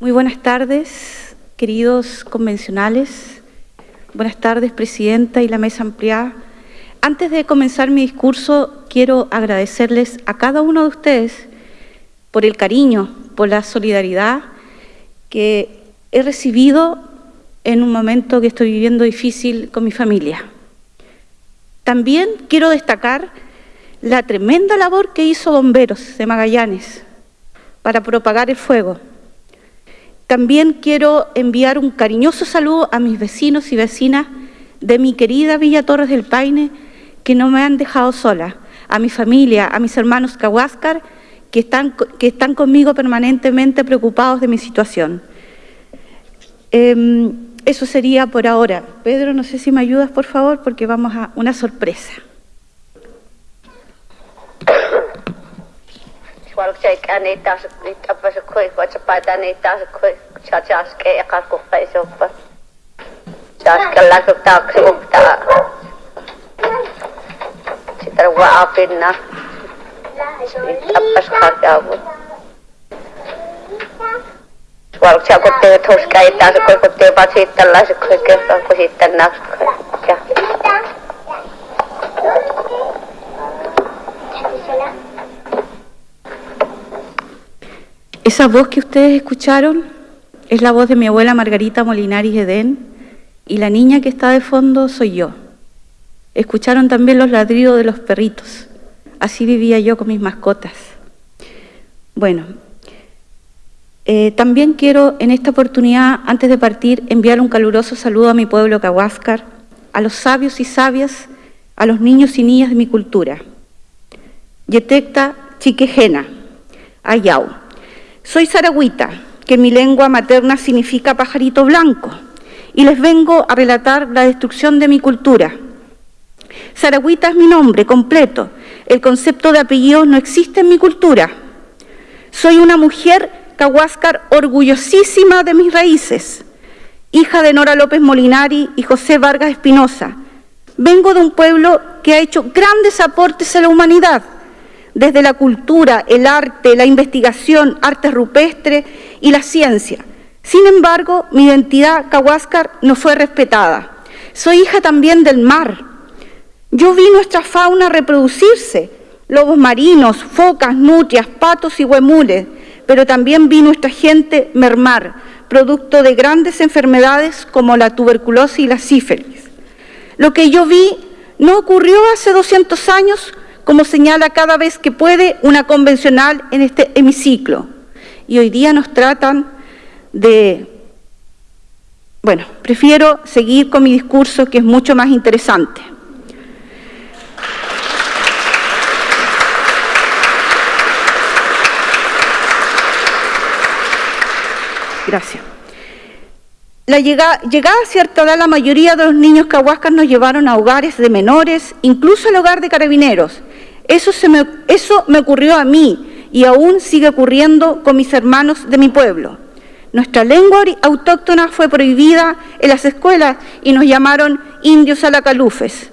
Muy buenas tardes, queridos convencionales. Buenas tardes, Presidenta y la Mesa Ampliada. Antes de comenzar mi discurso, quiero agradecerles a cada uno de ustedes por el cariño, por la solidaridad que he recibido en un momento que estoy viviendo difícil con mi familia. También quiero destacar la tremenda labor que hizo Bomberos de Magallanes para propagar el fuego. También quiero enviar un cariñoso saludo a mis vecinos y vecinas de mi querida Villa Torres del Paine, que no me han dejado sola, a mi familia, a mis hermanos Cahuáscar, que están, que están conmigo permanentemente preocupados de mi situación. Eh, eso sería por ahora. Pedro, no sé si me ayudas, por favor, porque vamos a una sorpresa. walkshake ani tas it apa se koi kuitenkin chapa tani kuitenkin koi cha cha ske ka ko kai so pa cha ka la ko ta ko ta chitra wa apin na kuitenkin ska ka kuitenkin walkshake ko te thos kai kuitenkin ko ko kuitenkin. se se se Esa voz que ustedes escucharon es la voz de mi abuela Margarita Molinaris Edén y la niña que está de fondo soy yo. Escucharon también los ladridos de los perritos. Así vivía yo con mis mascotas. Bueno, eh, también quiero en esta oportunidad, antes de partir, enviar un caluroso saludo a mi pueblo Cahuáscar, a los sabios y sabias, a los niños y niñas de mi cultura. Yetecta Chiquejena, Ayau. Soy saragüita, que en mi lengua materna significa pajarito blanco, y les vengo a relatar la destrucción de mi cultura. Saragüita es mi nombre completo, el concepto de apellido no existe en mi cultura. Soy una mujer Cahuáscar orgullosísima de mis raíces, hija de Nora López Molinari y José Vargas Espinosa. Vengo de un pueblo que ha hecho grandes aportes a la humanidad, desde la cultura, el arte, la investigación, arte rupestre y la ciencia. Sin embargo, mi identidad Cahuáscar no fue respetada. Soy hija también del mar. Yo vi nuestra fauna reproducirse, lobos marinos, focas, nutrias, patos y huemules, pero también vi nuestra gente mermar, producto de grandes enfermedades como la tuberculosis y la sífilis. Lo que yo vi no ocurrió hace 200 años, como señala cada vez que puede una convencional en este hemiciclo. Y hoy día nos tratan de... Bueno, prefiero seguir con mi discurso que es mucho más interesante. Gracias. La llegada, llegada, a cierta edad, la mayoría de los niños cahuascas nos llevaron a hogares de menores, incluso al hogar de carabineros. Eso, se me, eso me ocurrió a mí y aún sigue ocurriendo con mis hermanos de mi pueblo. Nuestra lengua autóctona fue prohibida en las escuelas y nos llamaron indios alacalufes.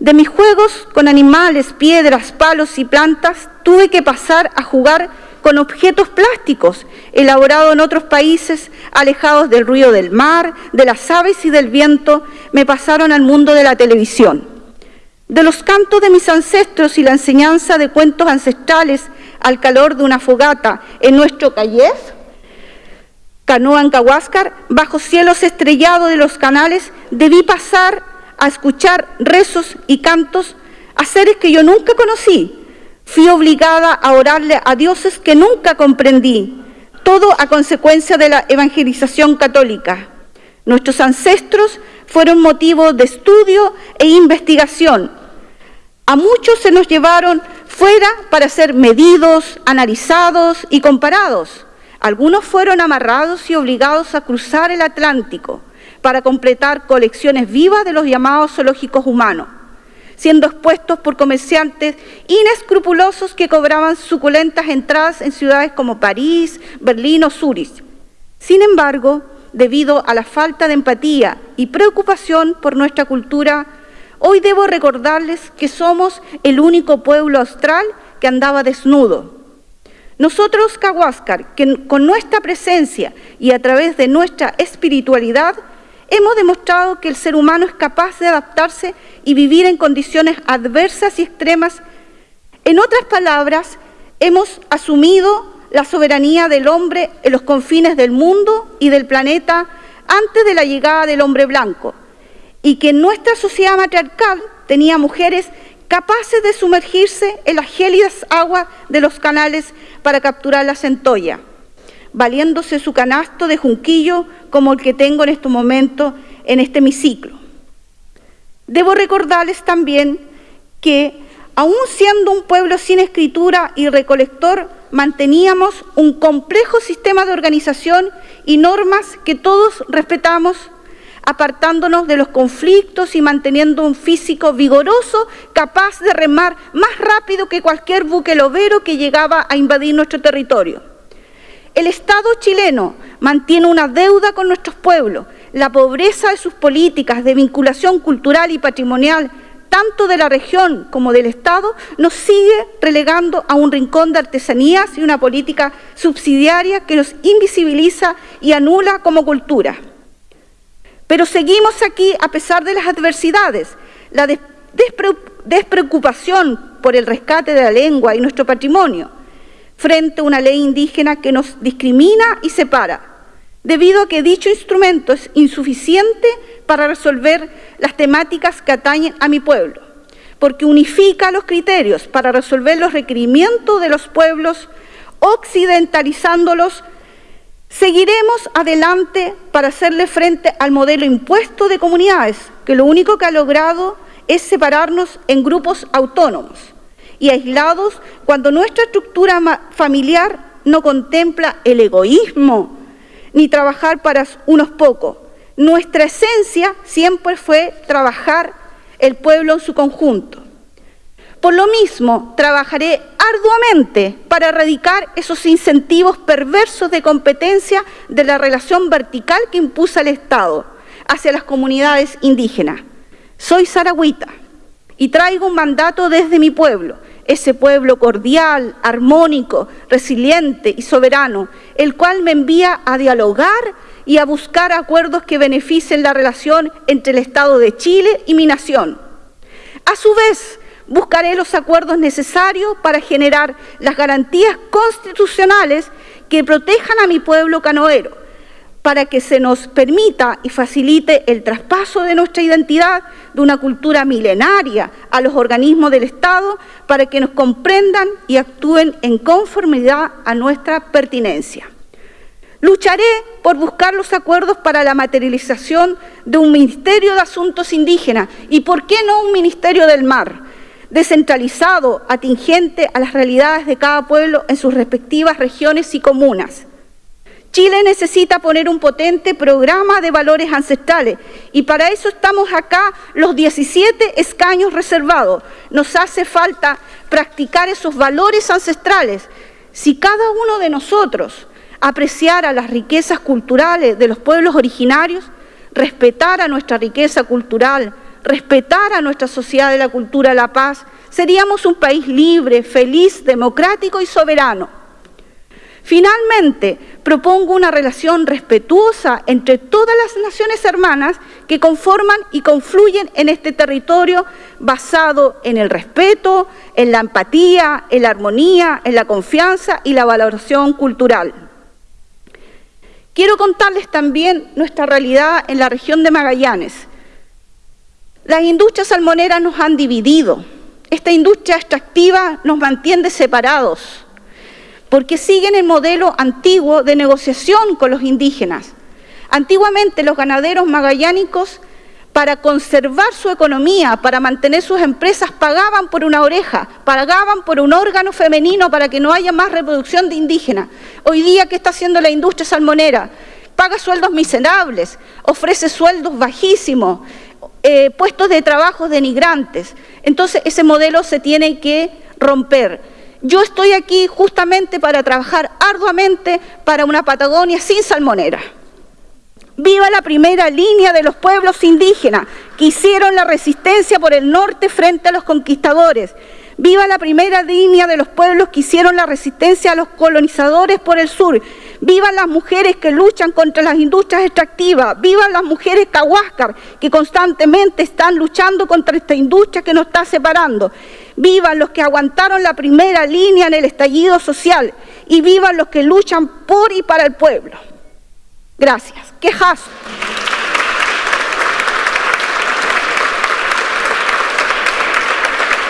De mis juegos con animales, piedras, palos y plantas, tuve que pasar a jugar con objetos plásticos elaborados en otros países, alejados del ruido del mar, de las aves y del viento, me pasaron al mundo de la televisión. De los cantos de mis ancestros y la enseñanza de cuentos ancestrales al calor de una fogata en nuestro callez, canoa en Cahuáscar, bajo cielos estrellados de los canales, debí pasar a escuchar rezos y cantos a seres que yo nunca conocí, Fui obligada a orarle a dioses que nunca comprendí, todo a consecuencia de la evangelización católica. Nuestros ancestros fueron motivo de estudio e investigación. A muchos se nos llevaron fuera para ser medidos, analizados y comparados. Algunos fueron amarrados y obligados a cruzar el Atlántico para completar colecciones vivas de los llamados zoológicos humanos siendo expuestos por comerciantes inescrupulosos que cobraban suculentas entradas en ciudades como París, Berlín o Zúrich. Sin embargo, debido a la falta de empatía y preocupación por nuestra cultura, hoy debo recordarles que somos el único pueblo austral que andaba desnudo. Nosotros, Cahuáscar, que con nuestra presencia y a través de nuestra espiritualidad hemos demostrado que el ser humano es capaz de adaptarse y vivir en condiciones adversas y extremas. En otras palabras, hemos asumido la soberanía del hombre en los confines del mundo y del planeta antes de la llegada del hombre blanco, y que en nuestra sociedad matriarcal tenía mujeres capaces de sumergirse en las gélidas aguas de los canales para capturar la centolla, valiéndose su canasto de junquillo como el que tengo en este momento en este hemiciclo. Debo recordarles también que, aun siendo un pueblo sin escritura y recolector, manteníamos un complejo sistema de organización y normas que todos respetamos apartándonos de los conflictos y manteniendo un físico vigoroso, capaz de remar más rápido que cualquier buque lobero que llegaba a invadir nuestro territorio. El Estado chileno mantiene una deuda con nuestros pueblos. La pobreza de sus políticas de vinculación cultural y patrimonial, tanto de la región como del Estado, nos sigue relegando a un rincón de artesanías y una política subsidiaria que nos invisibiliza y anula como cultura. Pero seguimos aquí a pesar de las adversidades. La despreocupación por el rescate de la lengua y nuestro patrimonio frente a una ley indígena que nos discrimina y separa, debido a que dicho instrumento es insuficiente para resolver las temáticas que atañen a mi pueblo, porque unifica los criterios para resolver los requerimientos de los pueblos, occidentalizándolos Seguiremos adelante para hacerle frente al modelo impuesto de comunidades, que lo único que ha logrado es separarnos en grupos autónomos y aislados cuando nuestra estructura familiar no contempla el egoísmo ni trabajar para unos pocos. Nuestra esencia siempre fue trabajar el pueblo en su conjunto. Por lo mismo, trabajaré arduamente para erradicar esos incentivos perversos de competencia de la relación vertical que impuso el Estado hacia las comunidades indígenas. Soy saragüita y traigo un mandato desde mi pueblo, ese pueblo cordial, armónico, resiliente y soberano, el cual me envía a dialogar y a buscar acuerdos que beneficien la relación entre el Estado de Chile y mi nación. A su vez, buscaré los acuerdos necesarios para generar las garantías constitucionales que protejan a mi pueblo canoero, para que se nos permita y facilite el traspaso de nuestra identidad de una cultura milenaria a los organismos del Estado, para que nos comprendan y actúen en conformidad a nuestra pertinencia. Lucharé por buscar los acuerdos para la materialización de un Ministerio de Asuntos Indígenas y, ¿por qué no, un Ministerio del Mar? descentralizado, atingente a las realidades de cada pueblo en sus respectivas regiones y comunas. Chile necesita poner un potente programa de valores ancestrales y para eso estamos acá los 17 escaños reservados. Nos hace falta practicar esos valores ancestrales. Si cada uno de nosotros apreciara las riquezas culturales de los pueblos originarios, respetara nuestra riqueza cultural, respetar a nuestra sociedad de la cultura la paz, seríamos un país libre, feliz, democrático y soberano. Finalmente, propongo una relación respetuosa entre todas las naciones hermanas que conforman y confluyen en este territorio basado en el respeto, en la empatía, en la armonía, en la confianza y la valoración cultural. Quiero contarles también nuestra realidad en la región de Magallanes, las industrias salmoneras nos han dividido. Esta industria extractiva nos mantiene separados porque siguen el modelo antiguo de negociación con los indígenas. Antiguamente los ganaderos magallánicos para conservar su economía, para mantener sus empresas, pagaban por una oreja, pagaban por un órgano femenino para que no haya más reproducción de indígenas. Hoy día, ¿qué está haciendo la industria salmonera? Paga sueldos miserables, ofrece sueldos bajísimos, eh, puestos de trabajo denigrantes. Entonces ese modelo se tiene que romper. Yo estoy aquí justamente para trabajar arduamente para una Patagonia sin salmonera. Viva la primera línea de los pueblos indígenas que hicieron la resistencia por el norte frente a los conquistadores. Viva la primera línea de los pueblos que hicieron la resistencia a los colonizadores por el sur. Vivan las mujeres que luchan contra las industrias extractivas. Vivan las mujeres cahuáscar que constantemente están luchando contra esta industria que nos está separando. Vivan los que aguantaron la primera línea en el estallido social. Y vivan los que luchan por y para el pueblo. Gracias. Quejazo.